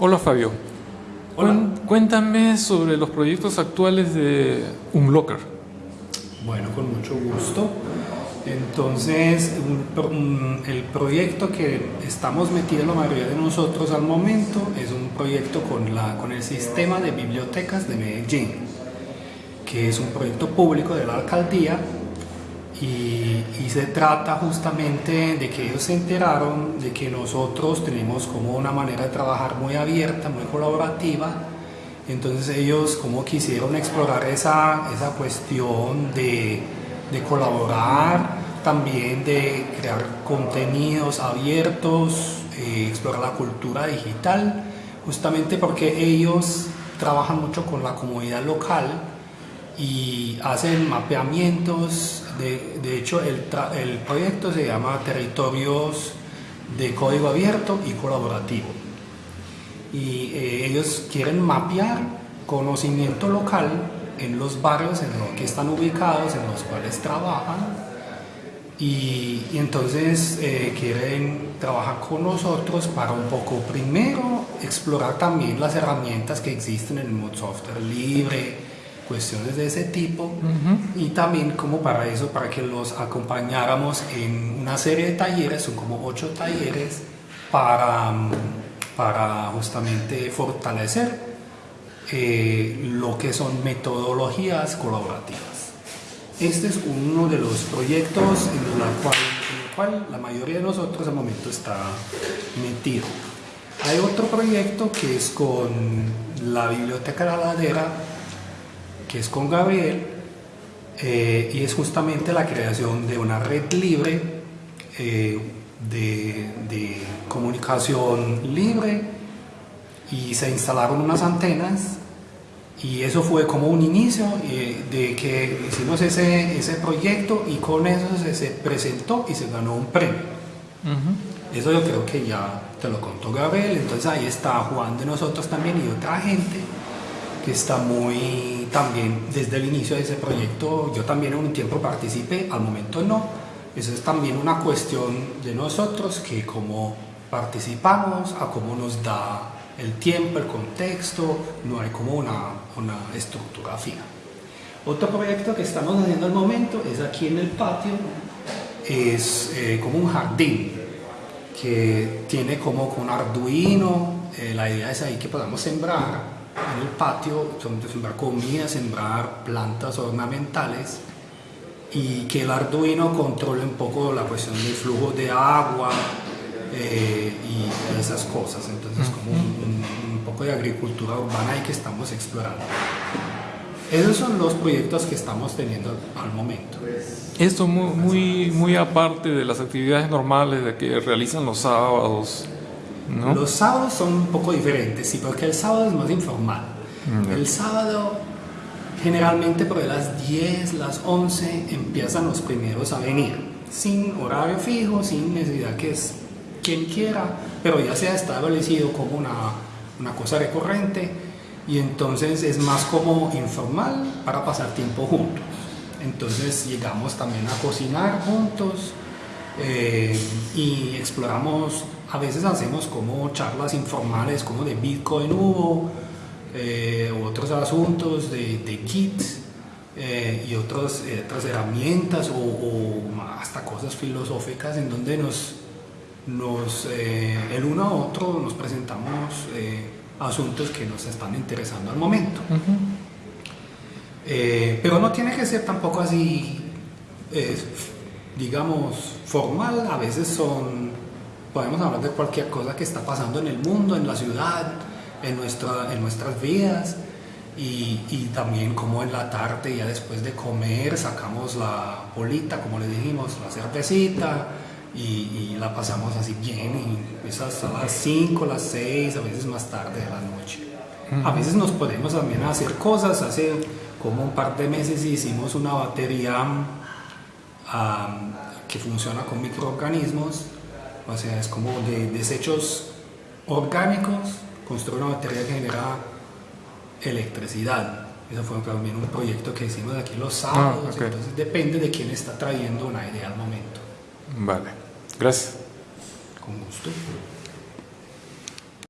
Hola Fabio. Hola. Cuéntame sobre los proyectos actuales de Unlocker. Bueno, con mucho gusto. Entonces, un pro- un- el proyecto que estamos metidos la mayoría de nosotros al momento es un proyecto con, la, con el sistema de bibliotecas de Medellín, que es un proyecto público de la alcaldía y, y se trata justamente de que ellos se enteraron de que nosotros tenemos como una manera de trabajar muy abierta, muy colaborativa. Entonces ellos como quisieron explorar esa, esa cuestión de, de colaborar, también de crear contenidos abiertos, eh, explorar la cultura digital, justamente porque ellos trabajan mucho con la comunidad local y hacen mapeamientos. De, hecho, el, el proyecto se llama Territorios de Código Abierto y Colaborativo. Y eh, ellos quieren mapear conocimiento local en los barrios en los que están ubicados, en los cuales trabajan. Y, y entonces eh, quieren trabajar con nosotros para un poco, primero, explorar también las herramientas que existen en el mundo software libre, cuestiones de ese tipo, y también como para eso, para que los acompañáramos en una serie de talleres, son como ocho talleres, para, mm, para justamente fortalecer eh, lo que son metodologías colaborativas. Este es uno de los proyectos en, la cual, en el cual la mayoría de nosotros al momento está metido. Hay otro proyecto que es con la Biblioteca de la Ladera, que es con Gabriel, eh, y es justamente la creación de una red libre eh, de, de comunicación libre y se instalaron unas antenas y eso fue como un inicio eh, de que hicimos ese, ese proyecto y con eso se, se presentó y se ganó un premio. Eso yo creo que ya te lo contó Gabriel, entonces ahí está Juan de nosotros también y otra gente que está muy también desde el inicio de ese proyecto, yo también en un tiempo participé, al momento no, eso es también una cuestión de nosotros que como participamos, a cómo nos da el tiempo, el contexto, no hay como una, una estructura fija. Otro proyecto que estamos haciendo al momento es aquí en el patio, es eh, como un jardín que tiene como con Arduino, eh, la idea es ahí que podamos sembrar en el patio, son- sembrar comida, sembrar plantas ornamentales y que el Arduino controle un poco la cuestión del flujo de agua eh, y esas cosas. Entonces, como un, un- poco de agricultura urbana ahí que estamos explorando. Esos son los proyectos que estamos teniendo al momento. Esto muy, muy, muy aparte de las actividades normales de que realizan los sábados, ¿no? Los sábados son un poco diferentes, sí, porque el sábado es más informal. Mm. El sábado, generalmente por las 10, las 11, empiezan los primeros a venir, sin horario fijo, sin necesidad que es quien quiera, pero ya se ha establecido como una, una cosa recurrente y entonces es más como informal para pasar tiempo juntos. Entonces llegamos también a cocinar juntos, eh, y exploramos, a veces hacemos como charlas informales como de Bitcoin hubo, eh, otros asuntos de, de kits eh, y otros, eh, otras herramientas o, o hasta cosas filosóficas en donde nos, nos eh, el uno a otro nos presentamos asuntos que nos están interesando al momento. Pero no tiene que ser tampoco así, digamos, formal. A veces son, podemos hablar de cualquier cosa que está pasando en el mundo, en la ciudad, en, nuestra, en nuestras vidas. Y, y también como en la tarde, ya después de comer, sacamos la bolita, como le dijimos, la cervecita. Y, y la pasamos así bien, y es hasta las 5, las 6, a veces más tarde de la noche. A veces nos podemos también hacer cosas. Hace como un par de meses hicimos una batería am, que funciona con microorganismos. O sea, es como de desechos orgánicos, construir una batería que genera electricidad. Eso fue también un proyecto que hicimos aquí los sábados. ok. Entonces depende de quién está trayendo una idea al momento. Vale, gracias. Con gusto.